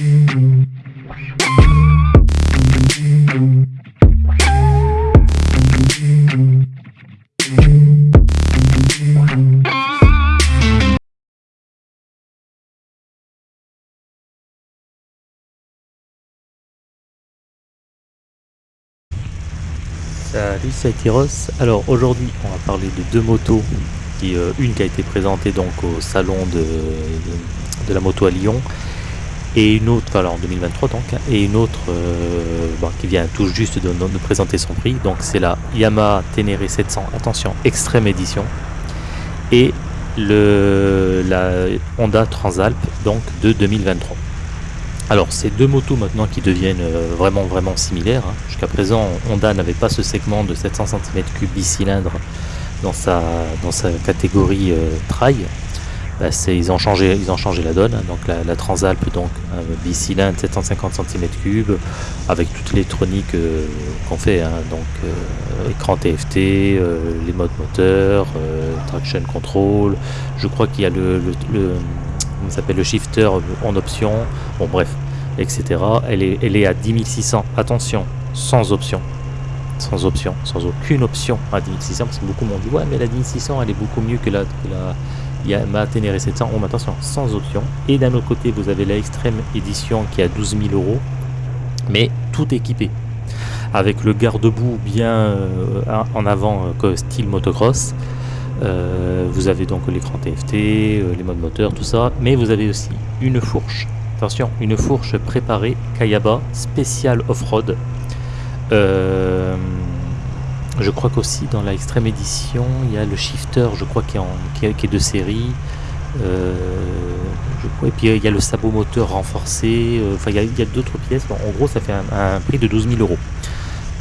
Salut, c'est Tyros. Alors aujourd'hui, on va parler de deux motos. Qui, euh, une qui a été présentée donc au salon de, la moto à Lyon, et une autre, voilà, en 2023 donc, et une autre euh, qui vient tout juste de, de présenter son prix. Donc c'est la Yamaha Ténéré 700, attention, extrême édition, et le, la Honda Transalp donc de 2023. Alors, c'est deux motos maintenant qui deviennent euh, vraiment vraiment similaires. hein. Jusqu'à présent, Honda n'avait pas ce segment de 700 cm3 bicylindre dans sa, dans sa catégorie euh, trail. Bah, ils, ont changé, ils ont changé la donne. hein. Donc, la, Transalp, donc, bicylindre 750 cm3 avec toute l'électronique euh, qu'on fait. hein. Donc, euh, écran TFT, euh, les modes moteurs, euh, traction control. Je crois qu'il y a le, s'appelle, le shifter en option. Bon, bref, etc. Elle est, elle est à 10 600. Attention, sans option. Sans option, sans aucune option à 10 600. Parce que beaucoup m'ont dit, ouais, mais la 10 600, elle est beaucoup mieux que la, que la Yamaha Ténéré 700. Oh, attention, sans option. Et d'un autre côté, vous avez la Extreme Edition qui à 12 000 euros. Mais tout équipé. Avec le garde-boue bien euh, en avant, euh, style motocross. Euh, vous avez donc l'écran TFT, les modes moteurs, tout ça, mais vous avez aussi une fourche. Attention, une fourche préparée Kayaba spécial off-road. Je crois qu'aussi dans la extrême édition, il y a le shifter, je crois qui est, de série. Euh, et puis euh, il y a le sabot moteur renforcé. euh, Enfin, il y a, d'autres pièces. En gros, ça fait un, prix de 12 000 euros.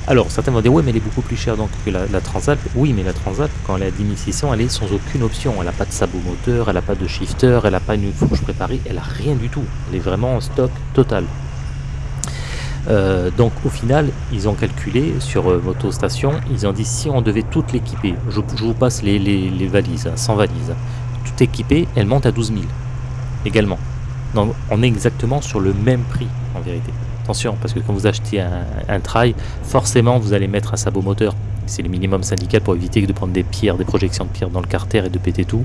Alors, certains vont dire, ouais, mais elle est beaucoup plus chère donc que la, la Transalp. Oui, mais la Transalp, quand elle est à 10 600, elle est sans aucune option. Elle n'a pas de sabot moteur, elle n'a pas de shifter, elle n'a pas une fourche préparée, elle n'a rien du tout. Elle est vraiment en stock total. Euh, donc, au final, ils ont calculé sur euh, Moto Station, ils ont dit si on devait toute l'équiper, je, vous passe les, valises, hein, sans valises, tout équipée, elle monte à 12 000 également. Donc, on est exactement sur le même prix en vérité. Attention, parce que quand vous achetez un, un trail, forcément vous allez mettre un sabot moteur. C'est le minimum syndical pour éviter de prendre des pierres, des projections de pierres dans le carter et de péter tout.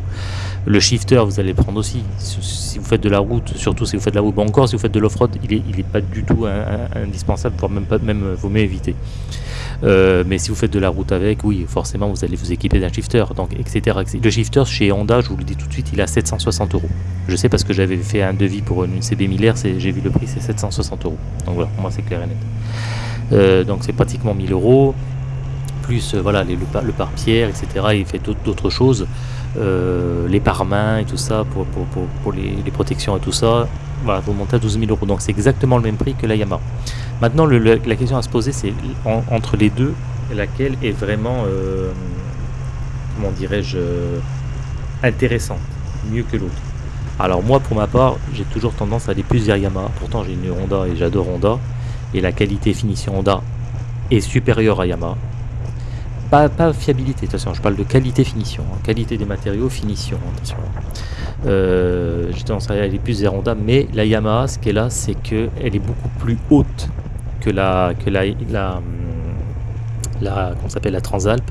Le shifter, vous allez le prendre aussi. Si vous faites de la route, surtout si vous faites de la route, bon encore si vous faites de l'off-road, il est, il est pas du tout indispensable, voire même pas, même euh, vaut mieux éviter. Euh, mais si vous faites de la route avec, oui, forcément vous allez vous équiper d'un shifter, donc etc. Le shifter chez Honda, je vous le dis tout de suite, il à 760 euros. Je sais parce que j'avais fait un devis pour une CB 1000R, c'est- j'ai vu le prix, c'est 760 euros. Donc voilà, pour moi c'est clair et net. Euh, donc c'est pratiquement 1000 euros, plus euh, voilà le, par- le pare-pierre, etc. Il fait d'autres- choses, euh, les pare-mains et tout ça, pour, les, protections et tout ça. Voilà, vous montez à 12 000 euros. Donc c'est exactement le même prix que la Yamaha. Maintenant, la question à se poser, c'est en- entre les deux, laquelle est vraiment, euh, comment dirais-je, intéressante, mieux que l'autre? Alors moi, pour ma part, j'ai toujours tendance à aller plus vers Yamaha. Pourtant, j'ai une Honda et j'adore Honda. Et la qualité finition Honda est supérieure à Yamaha. Pas, fiabilité, attention, je parle de qualité finition. hein. Qualité des matériaux, finition, attention. Euh, j'ai tendance à aller plus vers mais la Yamaha, ce qu'elle a, c'est qu'elle est beaucoup plus haute que la, que la, la, la, s'appelle, la Transalp.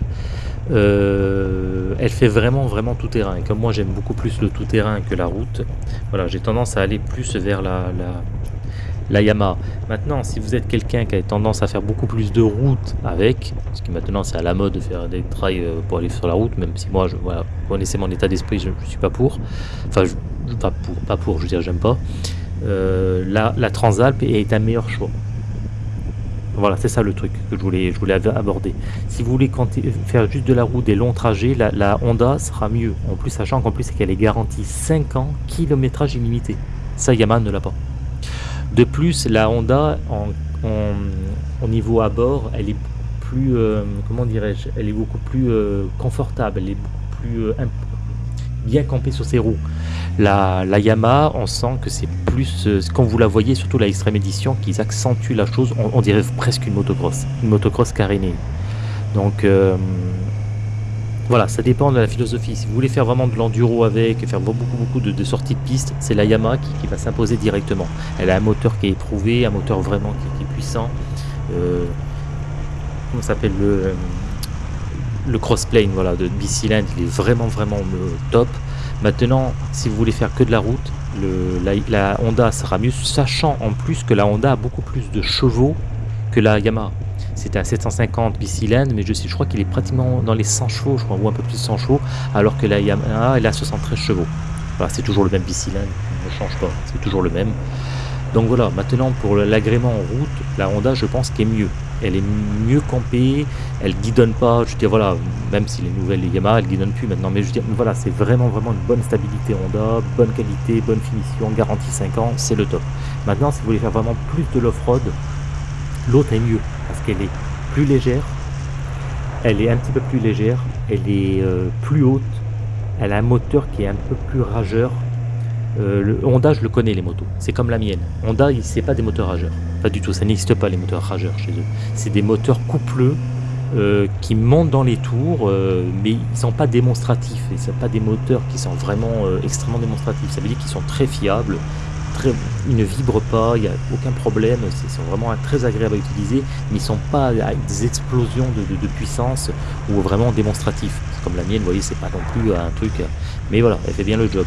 Euh, elle fait vraiment vraiment tout terrain. Et comme moi j'aime beaucoup plus le tout terrain que la route, voilà, j'ai tendance à aller plus vers la, la, la Yamaha. Maintenant, si vous êtes quelqu'un qui a tendance à faire beaucoup plus de route avec, parce que maintenant c'est à la mode de faire des trails euh, pour aller sur la route, même si moi, je, connaissez mon état d'esprit, je ne suis pas pour. Enfin, je, pas pour, pas pour, je veux dire, j'aime pas. Euh, la, la Transalp est un meilleur choix. Voilà, c'est ça le truc que je voulais, aborder. Si vous voulez faire juste de la route, des longs trajets, la, la Honda sera mieux. En plus, sachant qu'en plus, c'est qu'elle est garantie 5 ans, kilométrage illimité. Ça, Yamaha ne l'a pas. De plus, la Honda, au niveau à bord, elle est plus, euh, comment dirais-je, elle est beaucoup plus euh, confortable, elle est beaucoup plus euh, bien campée sur ses roues. La, Yamaha, on sent que c'est plus, quand vous la voyez, surtout la Extreme Edition, qu'ils accentuent la chose, on, on dirait presque une motocross, une motocross carénée. Donc, Voilà, ça dépend de la philosophie. Si vous voulez faire vraiment de l'enduro avec, faire beaucoup beaucoup de, sorties de piste, c'est la Yamaha qui, va s'imposer directement. Elle a un moteur qui est éprouvé, un moteur vraiment qui, est puissant. Euh, comment ça s'appelle le, crossplane voilà, de bicylindre, il est vraiment vraiment euh, top. Maintenant, si vous voulez faire que de la route, la, la Honda sera mieux, sachant en plus que la Honda a beaucoup plus de chevaux que la Yamaha. C'était un 750 bicylindre, mais je, sais, je crois qu'il est pratiquement dans les 100 chevaux, je crois, ou un peu plus de 100 chevaux, alors que la Yamaha, elle a 73 chevaux. C'est toujours le même bicylindre, ne change pas, c'est toujours le même. Donc voilà, maintenant pour l'agrément en route, la Honda, je pense qu'elle est mieux. Elle est mieux campée, elle guidonne pas, je veux voilà, même si les nouvelles Yamaha, elle guidonne plus maintenant, mais je veux dire, voilà, c'est vraiment, vraiment une bonne stabilité Honda, bonne qualité, bonne finition, garantie 5 ans, c'est le top. Maintenant, si vous voulez faire vraiment plus de l'off-road, l'autre est mieux, parce qu'elle est plus légère, elle est un petit peu plus légère, elle est euh, plus haute, elle a un moteur qui est un peu plus rageur, euh, le Honda, je le connais les motos. C'est comme la mienne. Honda, c'est pas des moteurs rageurs. Pas du tout. Ça n'existe pas les moteurs rageurs chez eux. C'est des moteurs coupleux euh, qui montent dans les tours, mais ils sont pas démonstratifs. Et sont pas des moteurs qui sont vraiment extrêmement démonstratifs. Ça veut dire qu'ils sont très fiables. Ils ne vibrent pas, il n'y a aucun problème, ils sont vraiment très agréables à utiliser, mais ils ne sont pas des explosions de, puissance ou vraiment démonstratifs. Comme la mienne, vous voyez, c'est pas non plus un truc, mais voilà, elle fait bien le job.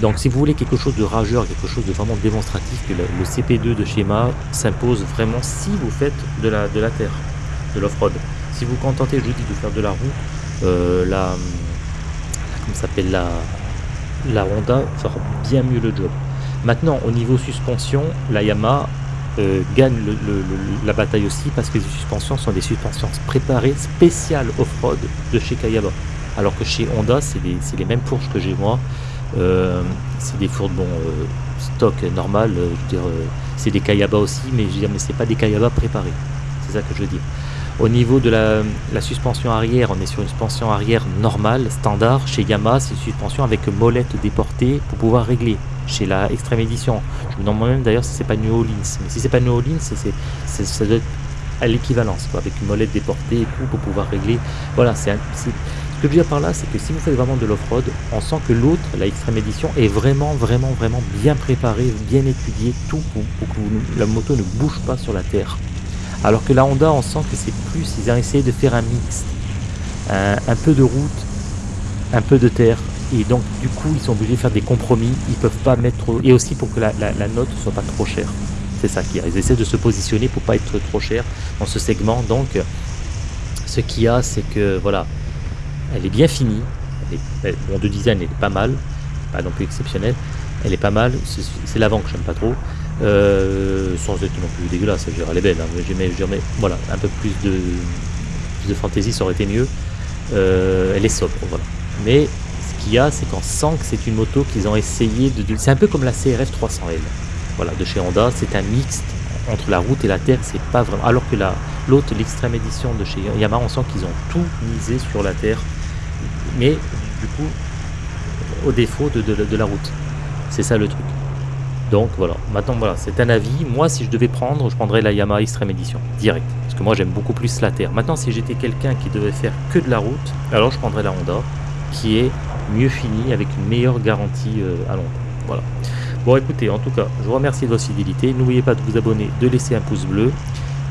Donc si vous voulez quelque chose de rageur, quelque chose de vraiment démonstratif, que le, le CP2 de schéma s'impose vraiment si vous faites de la, terre, de l'off-road. Si vous contentez, je vous dis, de faire de la roue, euh, la, la, comment s'appelle la, la Honda fera bien mieux le job. Maintenant, au niveau suspension, la Yamaha euh, gagne la bataille aussi parce que les suspensions sont des suspensions préparées spéciales off-road de chez Kayaba. Alors que chez Honda, c'est les mêmes fourches que j'ai moi. Euh, c'est des fourches bon, euh, stock normal, je veux dire, c'est des Kayaba aussi, mais je veux dire, mais c'est pas des Kayaba préparés. C'est ça que je veux dire. Au niveau de la, la, suspension arrière, on est sur une suspension arrière normale, standard. Chez Yamaha, c'est une suspension avec molette déportée pour pouvoir régler. Chez la Extreme Edition, je me demande moi-même d'ailleurs si c'est pas New Orleans. Mais si c'est pas New Orleans, ça doit être à l'équivalence, avec une molette déportée et tout pour pouvoir régler. Voilà, c'est, c'est ce que je veux dire par là, c'est que si vous faites vraiment de l'off-road, on sent que l'autre, la Extreme Edition, est vraiment, vraiment, vraiment bien préparée, bien étudiée, tout pour, que la moto ne bouge pas sur la terre. Alors que la Honda, on sent que c'est plus, ils ont essayé de faire un mix. Un, un, peu de route, un peu de terre. Et donc, du coup, ils sont obligés de faire des compromis. Ils peuvent pas mettre. Et aussi pour que la, la, la note soit pas trop chère. C'est ça qui a. Ils essaient de se positionner pour pas être trop cher dans ce segment. Donc, ce qu'il y a, c'est que, voilà, elle est bien finie. Elle est, bon, de design, elle est pas mal. Pas non plus exceptionnelle. Elle est pas mal. C'est l'avant que j'aime pas trop. Euh, sans être non plus dégueulasse, je elle est belle, hein, mais, mais, voilà, un peu plus de, plus de fantaisie, ça aurait été mieux. Euh, elle est sobre, voilà. Mais qu'il y a, c'est qu'on sent que c'est une moto qu'ils ont essayé de. c'est un peu comme la CRF 300L, voilà, de chez Honda. C'est un mixte entre la route et la terre, c'est pas vraiment. Alors que la l'autre, l'extrême édition de chez Yamaha, on sent qu'ils ont tout misé sur la terre, mais du coup, au défaut de, de, de la route. C'est ça le truc. Donc voilà, maintenant voilà, c'est un avis. Moi, si je devais prendre, je prendrais la Yamaha Extreme Edition, direct. Parce que moi, j'aime beaucoup plus la terre. Maintenant, si j'étais quelqu'un qui devait faire que de la route, alors je prendrais la Honda, qui est mieux finie, avec une meilleure garantie euh, à long terme. Voilà. Bon, écoutez, en tout cas, je vous remercie de votre fidélité. N'oubliez pas de vous abonner, de laisser un pouce bleu.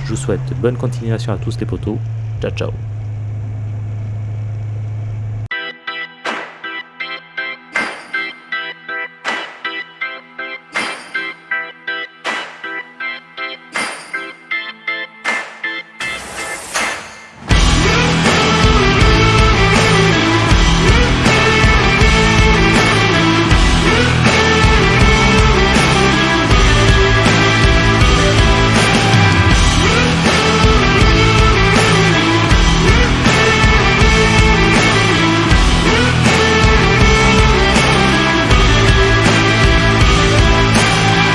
Je vous souhaite bonne continuation à tous les potos. Ciao, ciao.